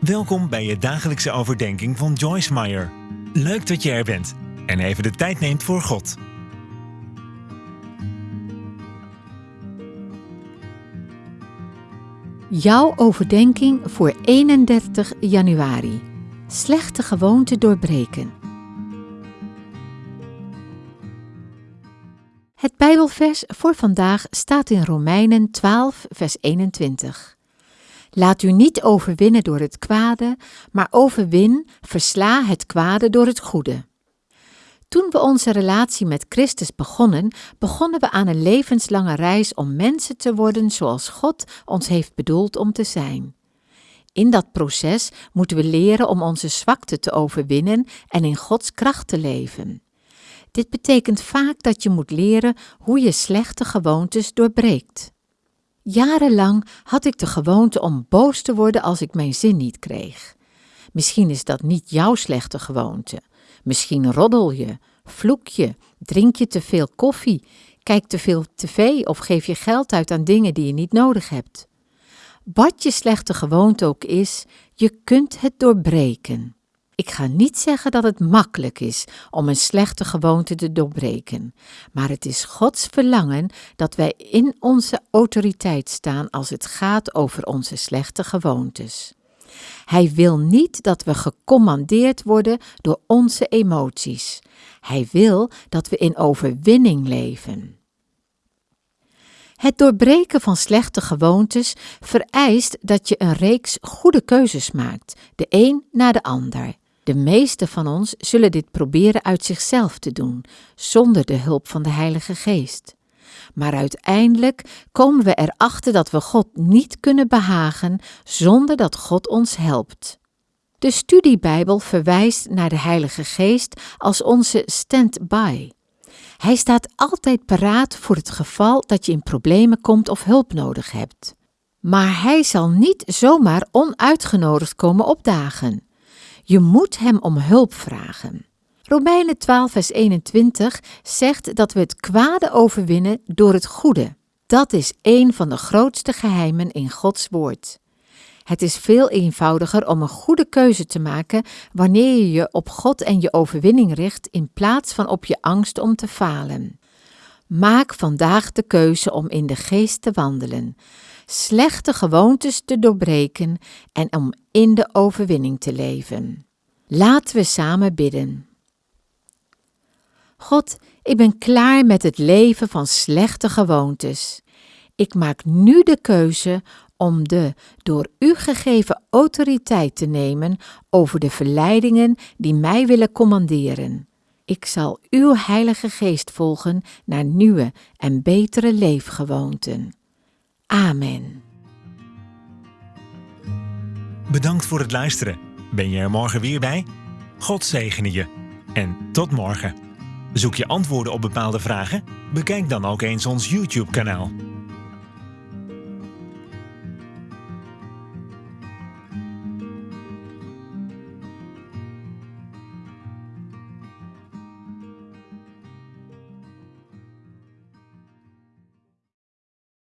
Welkom bij je dagelijkse overdenking van Joyce Meyer. Leuk dat je er bent en even de tijd neemt voor God. Jouw overdenking voor 31 januari. Slechte gewoonte doorbreken. Het Bijbelvers voor vandaag staat in Romeinen 12, vers 21. Laat u niet overwinnen door het kwade, maar overwin, versla het kwade door het goede. Toen we onze relatie met Christus begonnen, begonnen we aan een levenslange reis om mensen te worden zoals God ons heeft bedoeld om te zijn. In dat proces moeten we leren om onze zwakte te overwinnen en in Gods kracht te leven. Dit betekent vaak dat je moet leren hoe je slechte gewoontes doorbreekt. Jarenlang had ik de gewoonte om boos te worden als ik mijn zin niet kreeg. Misschien is dat niet jouw slechte gewoonte. Misschien roddel je, vloek je, drink je te veel koffie, kijk te veel tv of geef je geld uit aan dingen die je niet nodig hebt. Wat je slechte gewoonte ook is, je kunt het doorbreken. Ik ga niet zeggen dat het makkelijk is om een slechte gewoonte te doorbreken, maar het is Gods verlangen dat wij in onze autoriteit staan als het gaat over onze slechte gewoontes. Hij wil niet dat we gecommandeerd worden door onze emoties. Hij wil dat we in overwinning leven. Het doorbreken van slechte gewoontes vereist dat je een reeks goede keuzes maakt, de een na de ander. De meeste van ons zullen dit proberen uit zichzelf te doen, zonder de hulp van de Heilige Geest. Maar uiteindelijk komen we erachter dat we God niet kunnen behagen zonder dat God ons helpt. De studiebijbel verwijst naar de Heilige Geest als onze stand-by. Hij staat altijd paraat voor het geval dat je in problemen komt of hulp nodig hebt. Maar hij zal niet zomaar onuitgenodigd komen opdagen. Je moet hem om hulp vragen. Romeinen 12, vers 21 zegt dat we het kwade overwinnen door het goede. Dat is een van de grootste geheimen in Gods woord. Het is veel eenvoudiger om een goede keuze te maken wanneer je je op God en je overwinning richt in plaats van op je angst om te falen. Maak vandaag de keuze om in de geest te wandelen, slechte gewoontes te doorbreken en om in de overwinning te leven. Laten we samen bidden. God, ik ben klaar met het leven van slechte gewoontes. Ik maak nu de keuze om de door u gegeven autoriteit te nemen over de verleidingen die mij willen commanderen. Ik zal uw Heilige Geest volgen naar nieuwe en betere leefgewoonten. Amen. Bedankt voor het luisteren. Ben je er morgen weer bij? God zegene je. En tot morgen. Zoek je antwoorden op bepaalde vragen? Bekijk dan ook eens ons YouTube-kanaal.